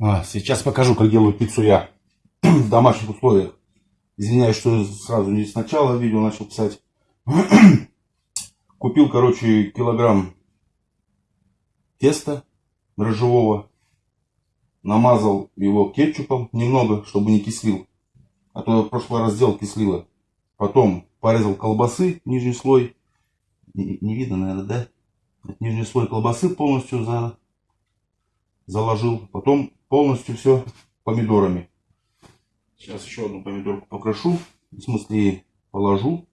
А, сейчас покажу, как делаю пиццу я в домашних условиях. Извиняюсь, что сразу не сначала видео начал писать. Купил, короче, килограмм теста дрожжевого. Намазал его кетчупом немного, чтобы не кислил. А то в прошлый раз сделал кислило. Потом порезал колбасы, нижний слой. Не, не видно, наверное, да? Нижний слой колбасы полностью за, заложил. Потом полностью все помидорами. Сейчас еще одну помидорку покрошу. В смысле положу.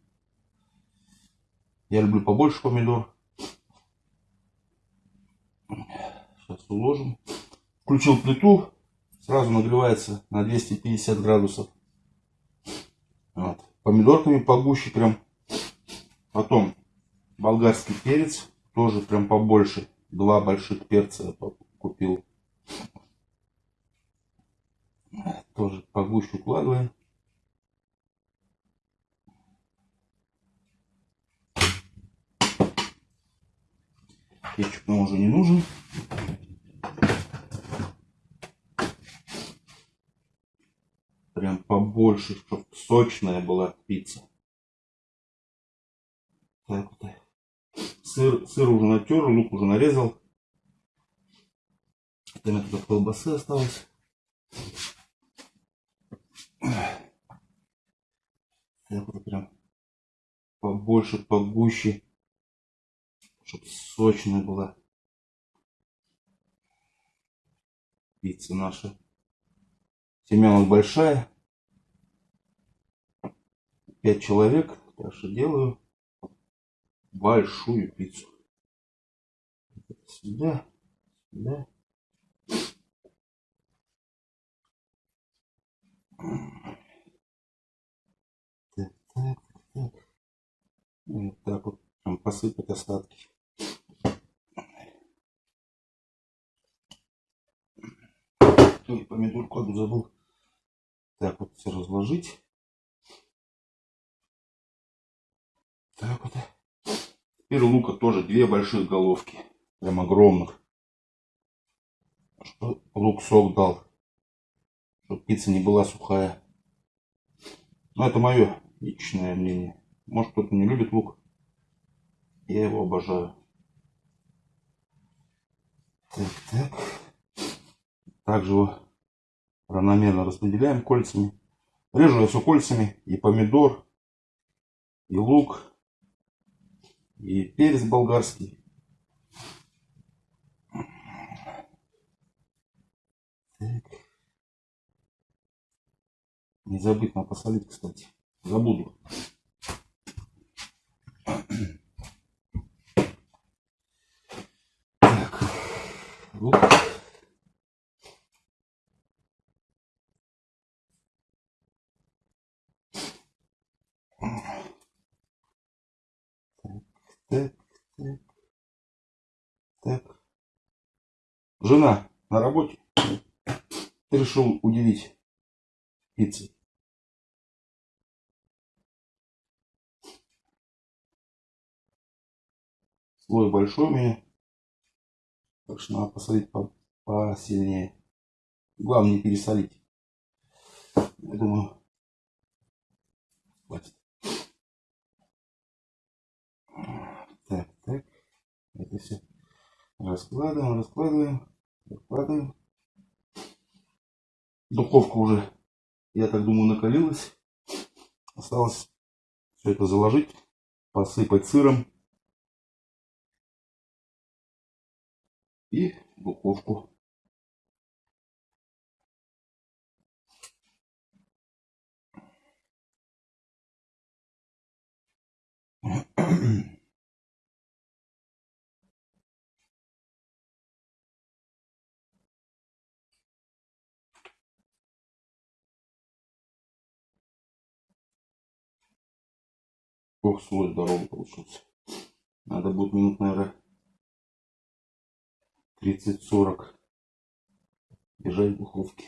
Я люблю побольше помидор. Сейчас уложим. Включил плиту. Сразу нагревается на 250 градусов. Вот. Помидорками погуще прям. Потом болгарский перец. Тоже прям побольше. Два больших перца купил. Тоже погуще укладываем. Кетчуп нам уже не нужен. Прям побольше, чтобы сочная была пицца. Так вот. Сыр, сыр уже натер, лук уже нарезал. Там это колбасы осталось. Так вот прям побольше, погуще, чтобы сочная была пицца наша. Семья у нас большая. Пять человек. Так что делаю большую пиццу. Сюда, сюда. Так, Вот так вот прям посыпать остатки. Ли помидорку одну забыл. Так вот все разложить. Так вот. Теперь лука тоже две больших головки. Прям огромных. Что лук сок дал чтобы пицца не была сухая. Но это мое личное мнение. Может кто-то не любит лук. Я его обожаю. Так, так. Также его равномерно распределяем кольцами. Режу я все кольцами. И помидор, и лук, и перец болгарский. Так. Надо посолить, кстати. Забуду. Так. Вот. Так. Жена на работе. Решил удивить пиццей. Слой большой у меня. Так что надо посолить посильнее. Главное не пересолить. Я думаю, хватит. Так, так. Это все раскладываем, раскладываем, раскладываем. Духовка уже, я так думаю, накалилась. Осталось все это заложить, посыпать сыром. И духовку. Ох, слой здоровый получился. Надо будет минут, наверное, 30-40 держать в духовке.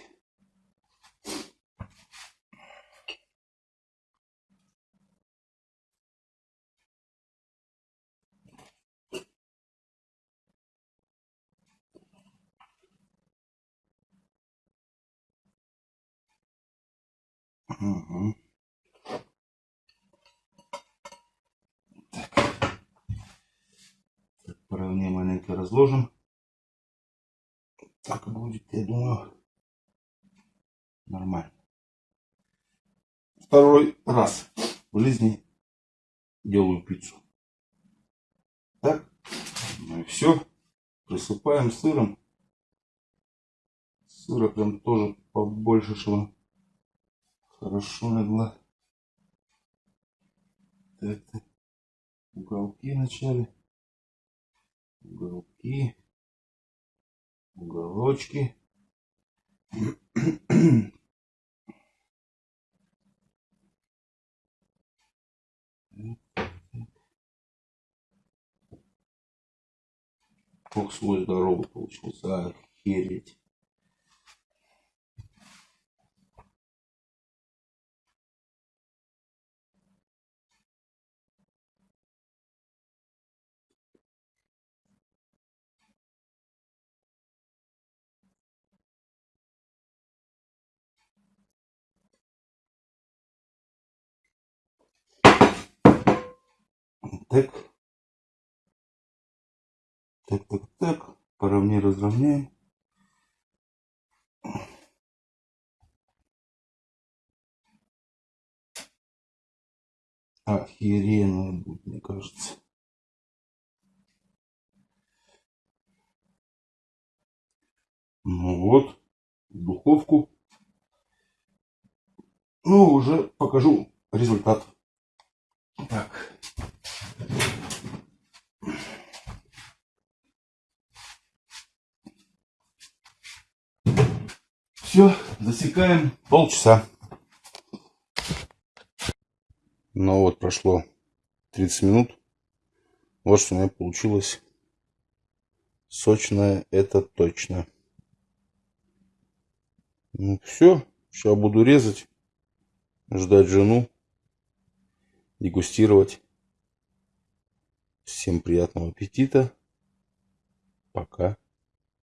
Угу. Так. так, по маленько разложим. Так будет, я думаю, нормально. Второй раз в жизни делаю пиццу. Так, ну и все. Присыпаем сыром. Сыра прям тоже побольше, чтобы хорошо легла. Так. Уголки вначале. Уголки. Уголочки. Ох, свой здоровый получился. Охереть. Так. Так, так, так. Поровнее разровняем. Охеренно будет, мне кажется. Ну вот, духовку. Ну, уже покажу результат. Все, засекаем полчаса. Ну вот, прошло 30 минут. Вот что у меня получилось. Сочное, это точно. Ну все, сейчас буду резать, ждать жену, дегустировать. Всем приятного аппетита. Пока.